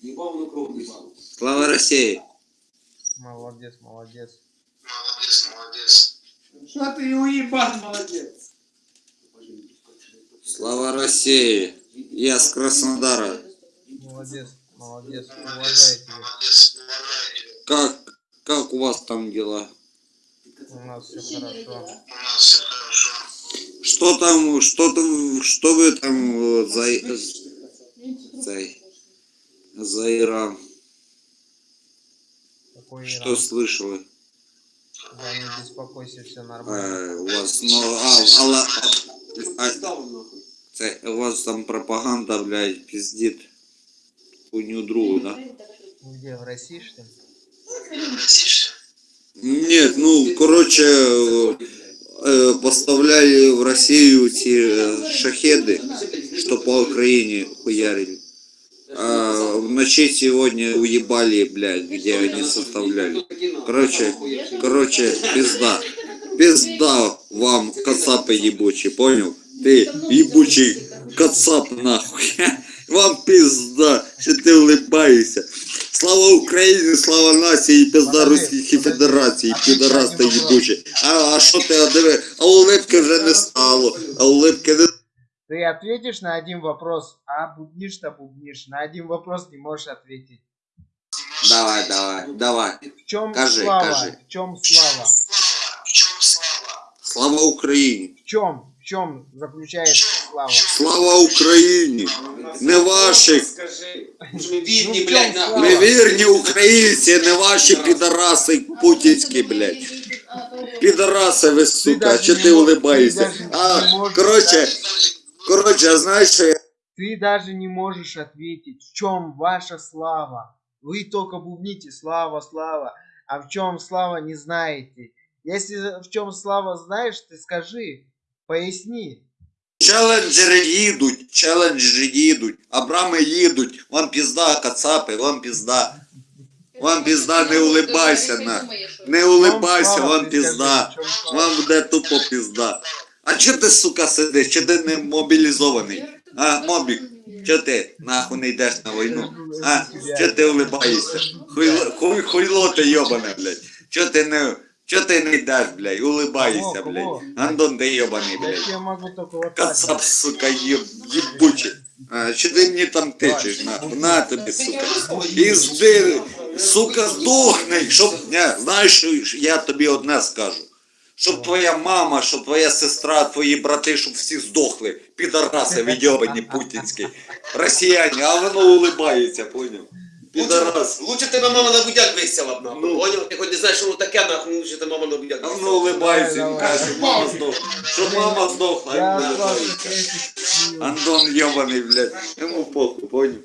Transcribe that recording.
Ебал на кровь ебал. Слава России! Молодец, молодец. Молодец, молодец. Что ты уебал, молодец. Слава России! Я с Краснодара. Молодец, молодец. Уважаю тебя. Молодец, уважаю тебя. Как, как у вас там дела? У нас все хорошо. У нас все хорошо. Что там, что там, что вы там э, за, за, Иран? Какой Что Иран? слышали? Да не беспокойся, все нормально. Э, у вас, ну, а, а, а, а, це, у вас там пропаганда, блядь, пиздит. Хуйню другу, да? Где, в России, что ли? Нет, ну, короче, э, э, поставляли в Россию ці э, шахеды, что по Украине хуярили. А вночи сегодня уебали, блядь, где они составляли. Короче, короче, пизда. Пизда вам, кацапы ебучий, понял? Ты ебучий кацап, нахуй. Вам пизда, що ти улыбаєшся. Слава Україні, слава нації, і пизда Подожди, Російській подожди. Федерації, Отвечай підарас та на вопрос. єбучий. А, а що ти, а диви, а улипки вже не стало, а улипки не Ты ответишь на один вопрос, а бубнишь-то бубнишь. На один вопрос не можешь ответить. Давай, давай, давай. В чем Кажи, слава? кажи. В чем слава? Слава. В чем слава? Слава Україні! В чем? В чем заключается слава? Слава Україні! Не ваших! Скажи. Уж мы Ну, видни, в блядь, чём нахуй. Ми вірні українці, не ваші підараси путінські, блядь. Підараси ви, сука, даже чи не ти мож- улибаєшся? ты даже А, не можешь короче, короче, а знаєш, що я Ты даже не можешь ответить, в чем ваша слава. Вы только бубните слава, слава, а в чем слава не знаете. Если в чем слава знаешь, ты скажи, поясни. челенджери їдуть, челенджери їдуть, абрами їдуть, вам пізда, кацапи, вам пізда. Вам пізда, не улибайся, на. Не В чём улибайся, слава, вам ты пізда. скажи, в чём слава? Вам буде тупо пізда. А чого ти, сука, сидиш? Чи ти не мобілізований? А, мобік, чого ти нахуй не йдеш на війну? А, чого ти улибаєшся? Хуйло, хуй, хуйло ти йобане, блядь. Чого ти не... Чого ти не йдеш, блядь? Улибаєшся, блядь. Андон ти йобаний, блядь. Кацап, сука, єб, єбучий. А, що ти мені там тичеш, нахуй? На тобі, сука. Пізди, сука, здохни, щоб, не, знаєш, я тобі одне скажу. Щоб твоя мама, щоб твоя сестра, твої брати, щоб всі здохли. Підараси відьобані путінські. Росіяни, а воно улибається, поняв? Підарас. Лучше тебе мама на будяк висела б, нахуй. Ну. Понял? Ти хоч не знаєш, що воно таке, нахуй, лучше тебе мама на будяк А воно улибається, він каже, щоб мама здохла. Щоб мама здохла, Я він улибається. Андон йобаний, блядь. Йому похуй, поняв?